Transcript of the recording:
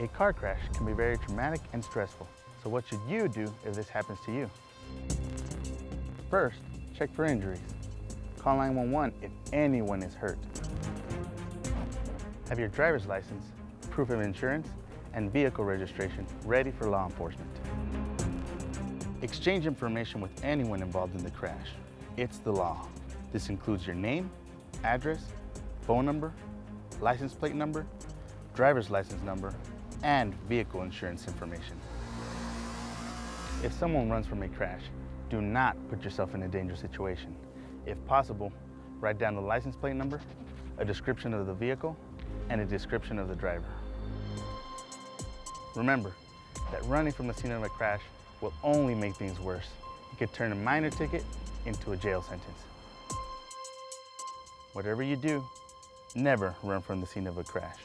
A car crash can be very traumatic and stressful. So what should you do if this happens to you? First, check for injuries. Call 911 if anyone is hurt. Have your driver's license, proof of insurance, and vehicle registration ready for law enforcement. Exchange information with anyone involved in the crash. It's the law. This includes your name, address, phone number, license plate number, driver's license number, and vehicle insurance information. If someone runs from a crash, do not put yourself in a dangerous situation. If possible, write down the license plate number, a description of the vehicle, and a description of the driver. Remember that running from the scene of a crash will only make things worse. It could turn a minor ticket into a jail sentence. Whatever you do, never run from the scene of a crash.